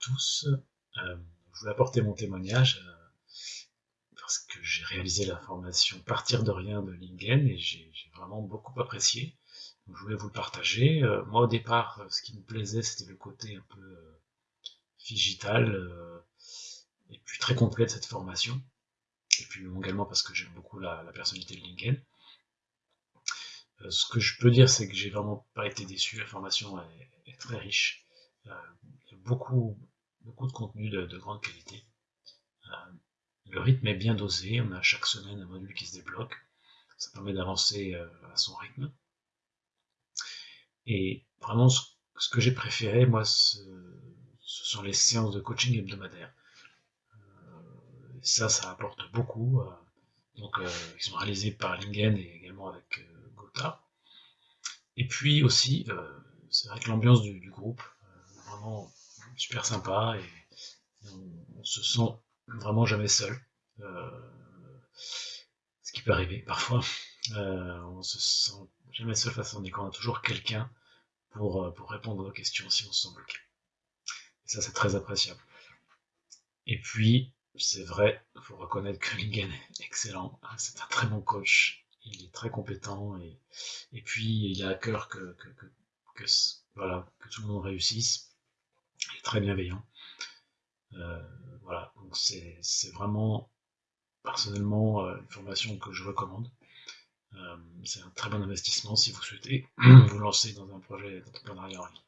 tous. Euh, je voulais apporter mon témoignage euh, parce que j'ai réalisé la formation Partir de rien de Lingen et j'ai vraiment beaucoup apprécié. je voulais vous le partager. Euh, moi au départ, ce qui me plaisait, c'était le côté un peu digital et puis très complet de cette formation. Et puis également parce que j'aime beaucoup la, personnalité de Lingen. ce que je peux dire, c'est que j'ai vraiment pas été déçu. La formation est très riche. Euh, beaucoup, beaucoup de contenu de, grande qualité. Euh, le rythme est bien dosé, on a chaque semaine un module qui se débloque, ça permet d'avancer euh, à son rythme. Et vraiment, ce, que j'ai préféré, moi, ce, sont les séances de coaching hebdomadaires. ça, ça apporte beaucoup. donc, ils sont réalisés par Lingen et également avec Gotha. Et puis aussi, c'est vrai que l'ambiance du, groupe, super sympa et on, se sent vraiment jamais seul. Euh, ce qui peut arriver parfois. Euh, on se sent jamais seul face à on a toujours quelqu'un pour, euh, pour répondre aux questions si on se sent bloqué. Ça, c'est très appréciable. Et puis, c'est vrai, il faut reconnaître que Lingen est excellent. C'est un très bon coach. Il est très compétent et, et puis il a à cœur que, que, que, voilà, que tout le monde réussisse il très bienveillant. Euh, voilà, donc c'est vraiment personnellement euh, une formation que je recommande. Euh, c'est un très bon investissement si vous souhaitez vous lancer dans un projet d'entrepreneuriat en ligne.